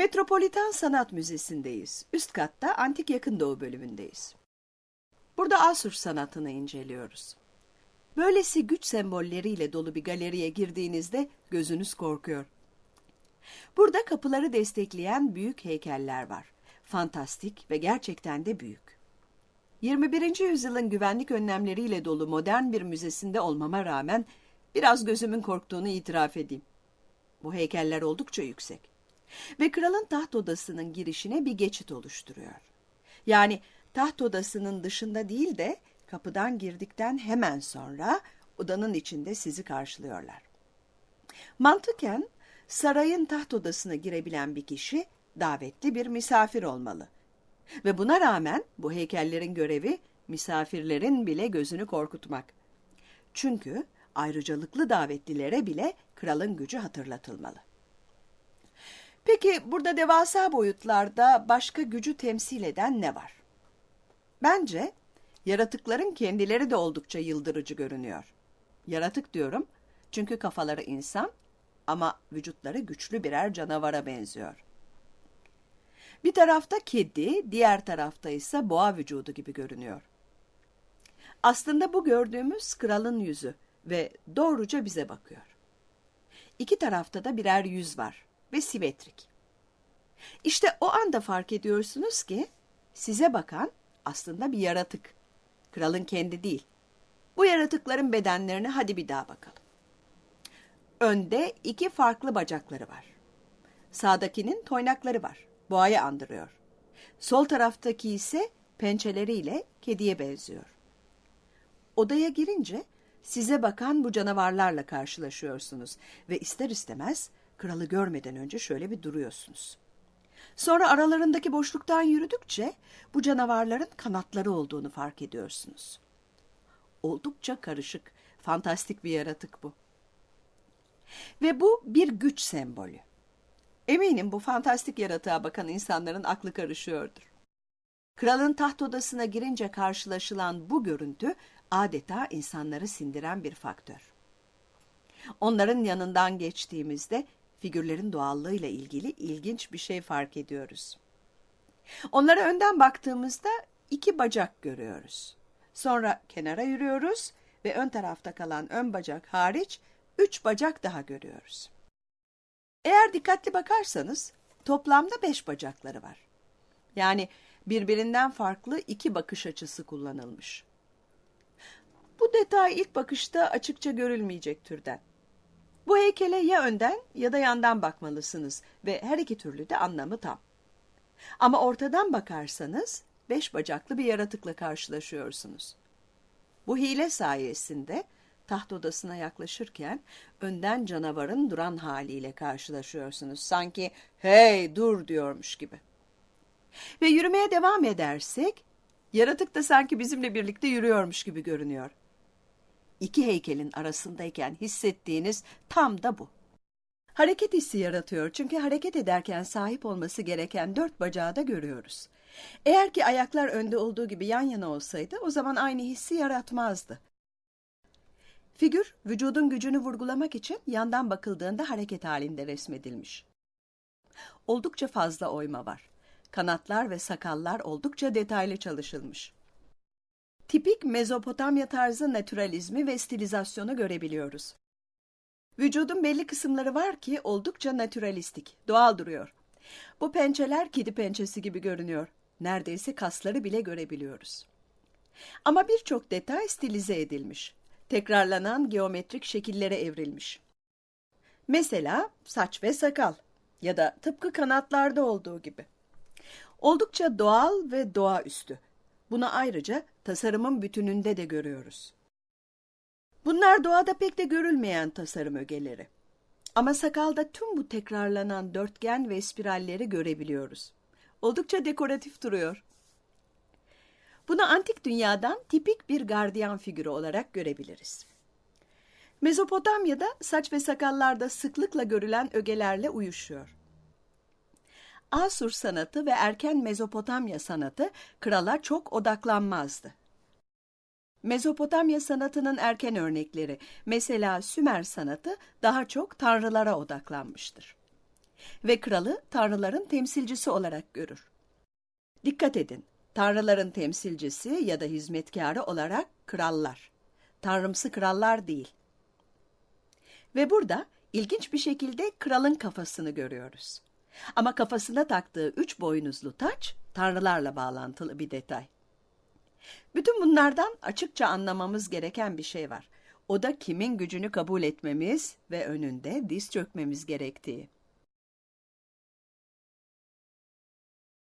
Metropolitan Sanat Müzesi'ndeyiz. Üst katta Antik Yakın Doğu bölümündeyiz. Burada Asur sanatını inceliyoruz. Böylesi güç sembolleriyle dolu bir galeriye girdiğinizde gözünüz korkuyor. Burada kapıları destekleyen büyük heykeller var. Fantastik ve gerçekten de büyük. 21. yüzyılın güvenlik önlemleriyle dolu modern bir müzesinde olmama rağmen biraz gözümün korktuğunu itiraf edeyim. Bu heykeller oldukça yüksek. Ve kralın taht odasının girişine bir geçit oluşturuyor. Yani taht odasının dışında değil de kapıdan girdikten hemen sonra odanın içinde sizi karşılıyorlar. Mantıken sarayın taht odasına girebilen bir kişi davetli bir misafir olmalı. Ve buna rağmen bu heykellerin görevi misafirlerin bile gözünü korkutmak. Çünkü ayrıcalıklı davetlilere bile kralın gücü hatırlatılmalı. Peki burada devasa boyutlarda başka gücü temsil eden ne var? Bence yaratıkların kendileri de oldukça yıldırıcı görünüyor. Yaratık diyorum çünkü kafaları insan ama vücutları güçlü birer canavara benziyor. Bir tarafta kedi, diğer tarafta ise boğa vücudu gibi görünüyor. Aslında bu gördüğümüz kralın yüzü ve doğruca bize bakıyor. İki tarafta da birer yüz var ve simetrik. İşte o anda fark ediyorsunuz ki size bakan aslında bir yaratık. Kralın kendi değil. Bu yaratıkların bedenlerine hadi bir daha bakalım. Önde iki farklı bacakları var. Sağdakinin toynakları var. Boğayı andırıyor. Sol taraftaki ise pençeleriyle kediye benziyor. Odaya girince size bakan bu canavarlarla karşılaşıyorsunuz ve ister istemez kralı görmeden önce şöyle bir duruyorsunuz. Sonra aralarındaki boşluktan yürüdükçe bu canavarların kanatları olduğunu fark ediyorsunuz. Oldukça karışık, fantastik bir yaratık bu. Ve bu bir güç sembolü. Eminim bu fantastik yaratığa bakan insanların aklı karışıyordur. Kralın taht odasına girince karşılaşılan bu görüntü adeta insanları sindiren bir faktör. Onların yanından geçtiğimizde figürlerin doğallığıyla ilgili ilginç bir şey fark ediyoruz. Onlara önden baktığımızda iki bacak görüyoruz. Sonra kenara yürüyoruz ve ön tarafta kalan ön bacak hariç üç bacak daha görüyoruz. Eğer dikkatli bakarsanız toplamda beş bacakları var. Yani birbirinden farklı iki bakış açısı kullanılmış. Bu detay ilk bakışta açıkça görülmeyecek türden. Bu heykele ya önden ya da yandan bakmalısınız ve her iki türlü de anlamı tam. Ama ortadan bakarsanız beş bacaklı bir yaratıkla karşılaşıyorsunuz. Bu hile sayesinde taht odasına yaklaşırken önden canavarın duran haliyle karşılaşıyorsunuz. Sanki hey dur diyormuş gibi. Ve yürümeye devam edersek yaratık da sanki bizimle birlikte yürüyormuş gibi görünüyor. İki heykelin arasındayken hissettiğiniz tam da bu. Hareket hissi yaratıyor çünkü hareket ederken sahip olması gereken dört bacağı da görüyoruz. Eğer ki ayaklar önde olduğu gibi yan yana olsaydı o zaman aynı hissi yaratmazdı. Figür, vücudun gücünü vurgulamak için yandan bakıldığında hareket halinde resmedilmiş. Oldukça fazla oyma var. Kanatlar ve sakallar oldukça detaylı çalışılmış. Tipik Mezopotamya tarzı naturalizmi ve stilizasyonu görebiliyoruz. Vücudun belli kısımları var ki oldukça naturalistik, doğal duruyor. Bu pençeler kedi pençesi gibi görünüyor. Neredeyse kasları bile görebiliyoruz. Ama birçok detay stilize edilmiş tekrarlanan geometrik şekillere evrilmiş. Mesela saç ve sakal ya da tıpkı kanatlarda olduğu gibi. Oldukça doğal ve doğaüstü. Bunu ayrıca tasarımın bütününde de görüyoruz. Bunlar doğada pek de görülmeyen tasarım ögeleri. Ama sakalda tüm bu tekrarlanan dörtgen ve spiralleri görebiliyoruz. Oldukça dekoratif duruyor. Bunu antik dünyadan tipik bir gardiyan figürü olarak görebiliriz. Mezopotamya'da saç ve sakallarda sıklıkla görülen ögelerle uyuşuyor. Asur sanatı ve erken Mezopotamya sanatı krala çok odaklanmazdı. Mezopotamya sanatının erken örnekleri, mesela Sümer sanatı daha çok tanrılara odaklanmıştır. Ve kralı tanrıların temsilcisi olarak görür. Dikkat edin, tanrıların temsilcisi ya da hizmetkarı olarak krallar. Tanrımsı krallar değil. Ve burada ilginç bir şekilde kralın kafasını görüyoruz. Ama kafasına taktığı üç boynuzlu taç tanrılarla bağlantılı bir detay. Bütün bunlardan açıkça anlamamız gereken bir şey var. O da kimin gücünü kabul etmemiz ve önünde diz çökmemiz gerektiği.